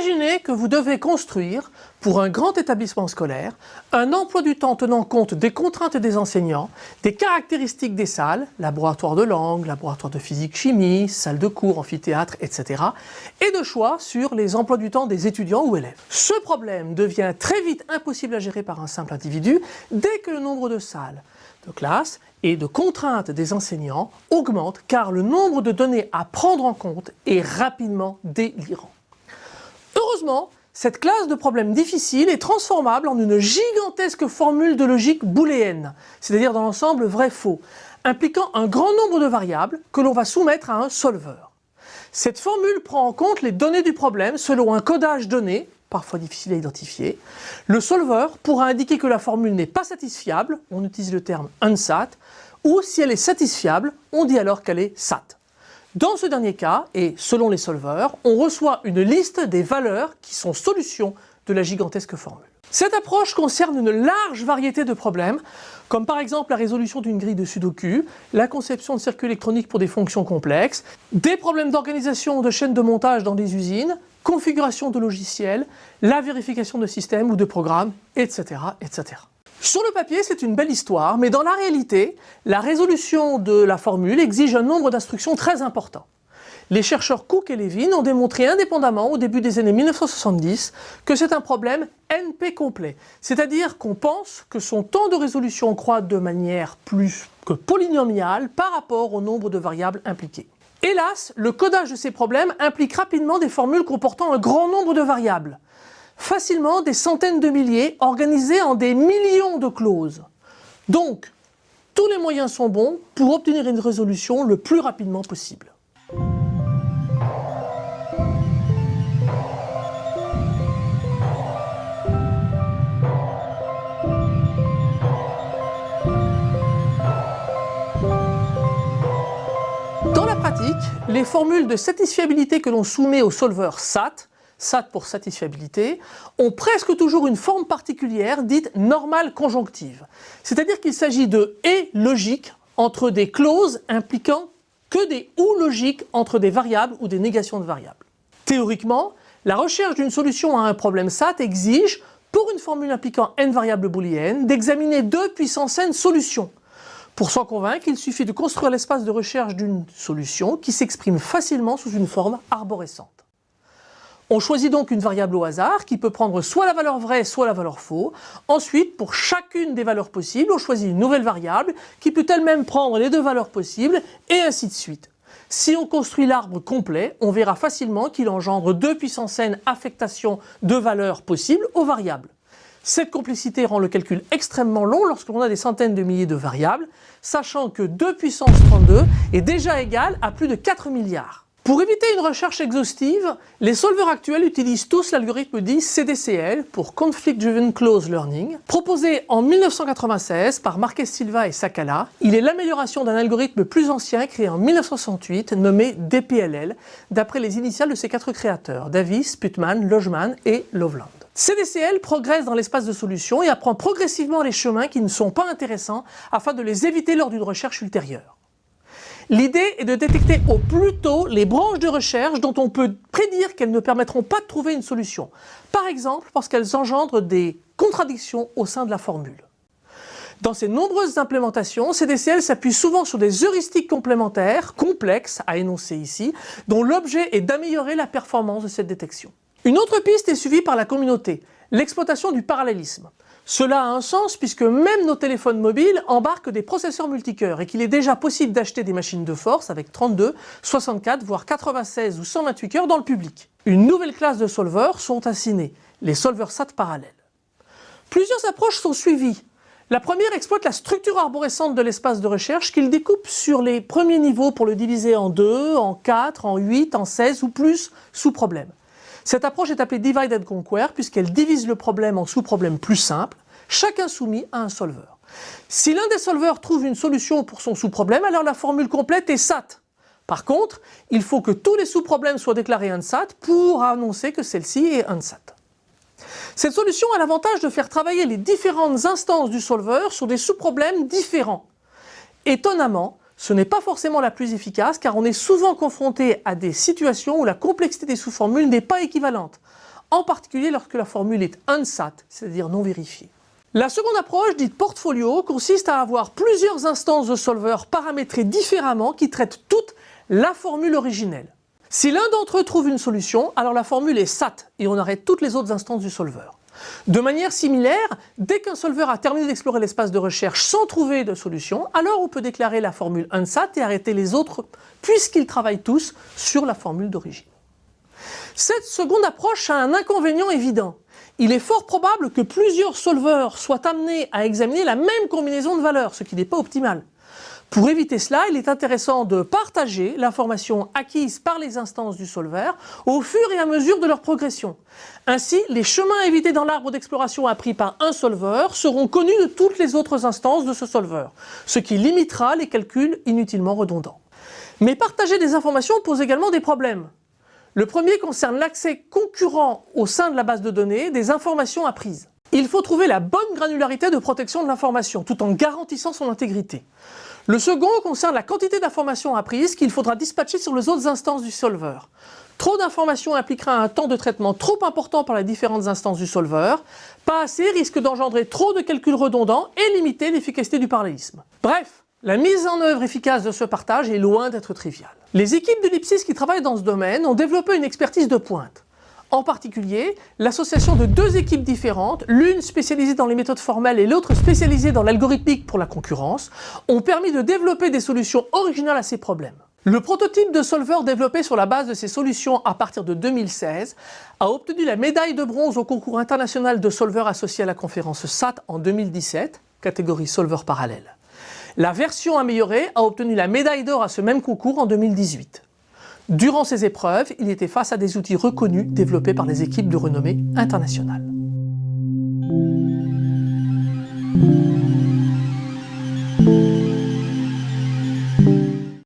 Imaginez que vous devez construire, pour un grand établissement scolaire, un emploi du temps tenant compte des contraintes des enseignants, des caractéristiques des salles, laboratoire de langue, laboratoire de physique-chimie, salle de cours, amphithéâtre, etc. et de choix sur les emplois du temps des étudiants ou élèves. Ce problème devient très vite impossible à gérer par un simple individu dès que le nombre de salles, de classes et de contraintes des enseignants augmente car le nombre de données à prendre en compte est rapidement délirant. Heureusement, cette classe de problèmes difficiles est transformable en une gigantesque formule de logique booléenne, c'est-à-dire dans l'ensemble vrai-faux, impliquant un grand nombre de variables que l'on va soumettre à un solver. Cette formule prend en compte les données du problème selon un codage donné, parfois difficile à identifier. Le solver pourra indiquer que la formule n'est pas satisfiable, on utilise le terme unsat, ou si elle est satisfiable, on dit alors qu'elle est sat. Dans ce dernier cas, et selon les solvers, on reçoit une liste des valeurs qui sont solutions de la gigantesque formule. Cette approche concerne une large variété de problèmes, comme par exemple la résolution d'une grille de Sudoku, la conception de circuits électroniques pour des fonctions complexes, des problèmes d'organisation de chaînes de montage dans des usines, configuration de logiciels, la vérification de systèmes ou de programmes, etc. etc. Sur le papier, c'est une belle histoire, mais dans la réalité, la résolution de la formule exige un nombre d'instructions très important. Les chercheurs Cook et Levin ont démontré indépendamment au début des années 1970 que c'est un problème NP complet, c'est-à-dire qu'on pense que son temps de résolution croît de manière plus que polynomiale par rapport au nombre de variables impliquées. Hélas, le codage de ces problèmes implique rapidement des formules comportant un grand nombre de variables facilement des centaines de milliers organisés en des millions de clauses. Donc, tous les moyens sont bons pour obtenir une résolution le plus rapidement possible. Dans la pratique, les formules de satisfiabilité que l'on soumet au solver SAT SAT pour satisfiabilité, ont presque toujours une forme particulière dite normale conjonctive. C'est-à-dire qu'il s'agit de « et » logiques entre des clauses impliquant que des « ou » logiques entre des variables ou des négations de variables. Théoriquement, la recherche d'une solution à un problème SAT exige, pour une formule impliquant n variables booléennes, d'examiner deux puissance n solutions. Pour s'en convaincre, il suffit de construire l'espace de recherche d'une solution qui s'exprime facilement sous une forme arborescente. On choisit donc une variable au hasard qui peut prendre soit la valeur vraie, soit la valeur faux. Ensuite, pour chacune des valeurs possibles, on choisit une nouvelle variable qui peut elle-même prendre les deux valeurs possibles et ainsi de suite. Si on construit l'arbre complet, on verra facilement qu'il engendre 2 puissance n affectations de valeurs possibles aux variables. Cette complexité rend le calcul extrêmement long lorsque l'on a des centaines de milliers de variables, sachant que 2 puissance 32 est déjà égal à plus de 4 milliards. Pour éviter une recherche exhaustive, les solvers actuels utilisent tous l'algorithme dit CDCL pour Conflict Driven Close Learning. Proposé en 1996 par Marquez Silva et Sakala, il est l'amélioration d'un algorithme plus ancien créé en 1968 nommé DPLL, d'après les initiales de ses quatre créateurs, Davis, Putman, Lojman et Loveland. CDCL progresse dans l'espace de solution et apprend progressivement les chemins qui ne sont pas intéressants afin de les éviter lors d'une recherche ultérieure. L'idée est de détecter au plus tôt les branches de recherche dont on peut prédire qu'elles ne permettront pas de trouver une solution. Par exemple, parce qu'elles engendrent des contradictions au sein de la formule. Dans ces nombreuses implémentations, CDCL s'appuie souvent sur des heuristiques complémentaires, complexes à énoncer ici, dont l'objet est d'améliorer la performance de cette détection. Une autre piste est suivie par la communauté, l'exploitation du parallélisme. Cela a un sens puisque même nos téléphones mobiles embarquent des processeurs multicœurs et qu'il est déjà possible d'acheter des machines de force avec 32, 64, voire 96 ou 128 cœurs dans le public. Une nouvelle classe de solvers sont assinés, les solvers SAT parallèles. Plusieurs approches sont suivies. La première exploite la structure arborescente de l'espace de recherche qu'il découpe sur les premiers niveaux pour le diviser en 2, en 4, en 8, en 16 ou plus sous problème. Cette approche est appelée Divide and Conquer puisqu'elle divise le problème en sous-problèmes plus simples, chacun soumis à un solveur. Si l'un des solveurs trouve une solution pour son sous-problème, alors la formule complète est SAT. Par contre, il faut que tous les sous-problèmes soient déclarés unsat pour annoncer que celle-ci est unsat. Cette solution a l'avantage de faire travailler les différentes instances du solveur sur des sous-problèmes différents. Étonnamment, ce n'est pas forcément la plus efficace car on est souvent confronté à des situations où la complexité des sous-formules n'est pas équivalente. en particulier lorsque la formule est unsat, c'est-à-dire non vérifiée. La seconde approche, dite portfolio, consiste à avoir plusieurs instances de solver paramétrées différemment qui traitent toutes la formule originelle. Si l'un d'entre eux trouve une solution, alors la formule est SAT et on arrête toutes les autres instances du solver. De manière similaire, dès qu'un solver a terminé d'explorer l'espace de recherche sans trouver de solution, alors on peut déclarer la formule unsat et arrêter les autres puisqu'ils travaillent tous sur la formule d'origine. Cette seconde approche a un inconvénient évident il est fort probable que plusieurs solvers soient amenés à examiner la même combinaison de valeurs, ce qui n'est pas optimal. Pour éviter cela, il est intéressant de partager l'information acquise par les instances du solver au fur et à mesure de leur progression. Ainsi, les chemins évités dans l'arbre d'exploration appris par un solver seront connus de toutes les autres instances de ce solver, ce qui limitera les calculs inutilement redondants. Mais partager des informations pose également des problèmes. Le premier concerne l'accès concurrent au sein de la base de données des informations apprises. Il faut trouver la bonne granularité de protection de l'information tout en garantissant son intégrité. Le second concerne la quantité d'informations apprises qu'il faudra dispatcher sur les autres instances du solver. Trop d'informations impliquera un temps de traitement trop important par les différentes instances du solver. Pas assez risque d'engendrer trop de calculs redondants et limiter l'efficacité du parallélisme. Bref, la mise en œuvre efficace de ce partage est loin d'être triviale. Les équipes de l'IPSIS qui travaillent dans ce domaine ont développé une expertise de pointe. En particulier, l'association de deux équipes différentes, l'une spécialisée dans les méthodes formelles et l'autre spécialisée dans l'algorithmique pour la concurrence, ont permis de développer des solutions originales à ces problèmes. Le prototype de solver développé sur la base de ces solutions à partir de 2016 a obtenu la médaille de bronze au concours international de solver associé à la conférence SAT en 2017, catégorie solver parallèle. La version améliorée a obtenu la médaille d'or à ce même concours en 2018. Durant ces épreuves, il était face à des outils reconnus développés par les équipes de renommée internationale.